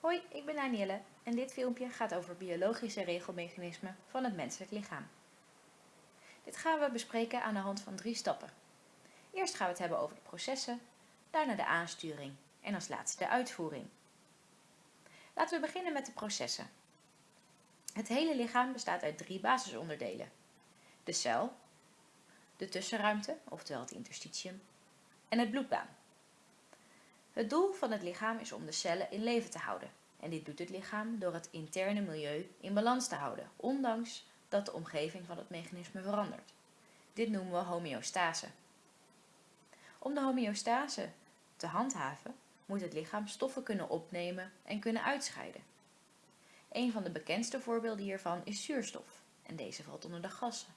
Hoi, ik ben Danielle en dit filmpje gaat over biologische regelmechanismen van het menselijk lichaam. Dit gaan we bespreken aan de hand van drie stappen. Eerst gaan we het hebben over de processen, daarna de aansturing en als laatste de uitvoering. Laten we beginnen met de processen. Het hele lichaam bestaat uit drie basisonderdelen. De cel, de tussenruimte, oftewel het interstitium, en het bloedbaan. Het doel van het lichaam is om de cellen in leven te houden. En dit doet het lichaam door het interne milieu in balans te houden, ondanks dat de omgeving van het mechanisme verandert. Dit noemen we homeostase. Om de homeostase te handhaven, moet het lichaam stoffen kunnen opnemen en kunnen uitscheiden. Een van de bekendste voorbeelden hiervan is zuurstof, en deze valt onder de gassen.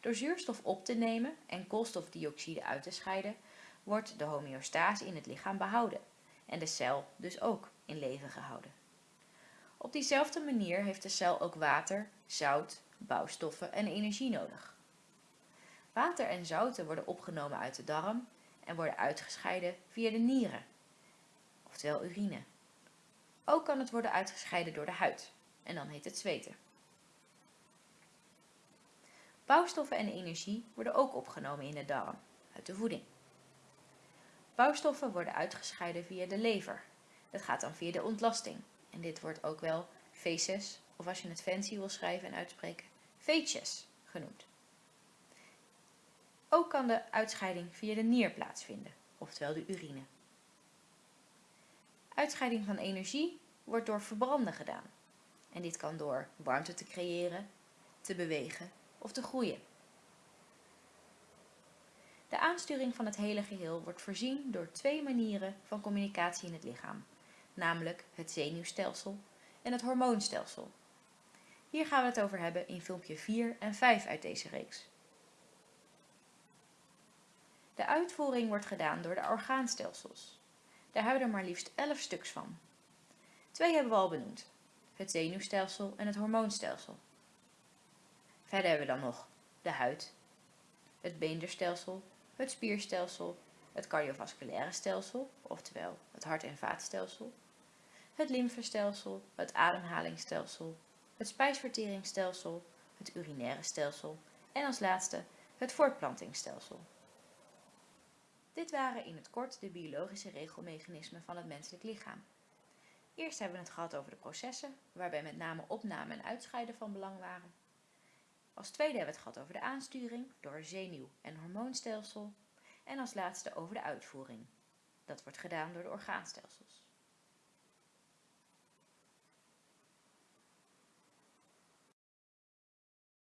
Door zuurstof op te nemen en koolstofdioxide uit te scheiden, wordt de homeostase in het lichaam behouden en de cel dus ook in leven gehouden. Op diezelfde manier heeft de cel ook water, zout, bouwstoffen en energie nodig. Water en zouten worden opgenomen uit de darm en worden uitgescheiden via de nieren, oftewel urine. Ook kan het worden uitgescheiden door de huid en dan heet het zweten. Bouwstoffen en energie worden ook opgenomen in de darm, uit de voeding. Bouwstoffen worden uitgescheiden via de lever. Dat gaat dan via de ontlasting. En dit wordt ook wel feces, of als je het fancy wil schrijven en uitspreken, feces genoemd. Ook kan de uitscheiding via de nier plaatsvinden, oftewel de urine. Uitscheiding van energie wordt door verbranden gedaan. En dit kan door warmte te creëren, te bewegen of te groeien. De aansturing van het hele geheel wordt voorzien door twee manieren van communicatie in het lichaam, namelijk het zenuwstelsel en het hormoonstelsel. Hier gaan we het over hebben in filmpje 4 en 5 uit deze reeks. De uitvoering wordt gedaan door de orgaanstelsels. Daar hebben we er maar liefst 11 stuks van. Twee hebben we al benoemd, het zenuwstelsel en het hormoonstelsel. Verder hebben we dan nog de huid, het beenderstelsel het spierstelsel, het cardiovasculaire stelsel, oftewel het hart- en vaatstelsel, het lymfestelsel, het ademhalingsstelsel, het spijsverteringsstelsel, het urinaire stelsel en als laatste het voortplantingsstelsel. Dit waren in het kort de biologische regelmechanismen van het menselijk lichaam. Eerst hebben we het gehad over de processen, waarbij met name opname en uitscheiden van belang waren. Als tweede hebben we het gehad over de aansturing door zenuw- en hormoonstelsel. En als laatste over de uitvoering. Dat wordt gedaan door de orgaanstelsels.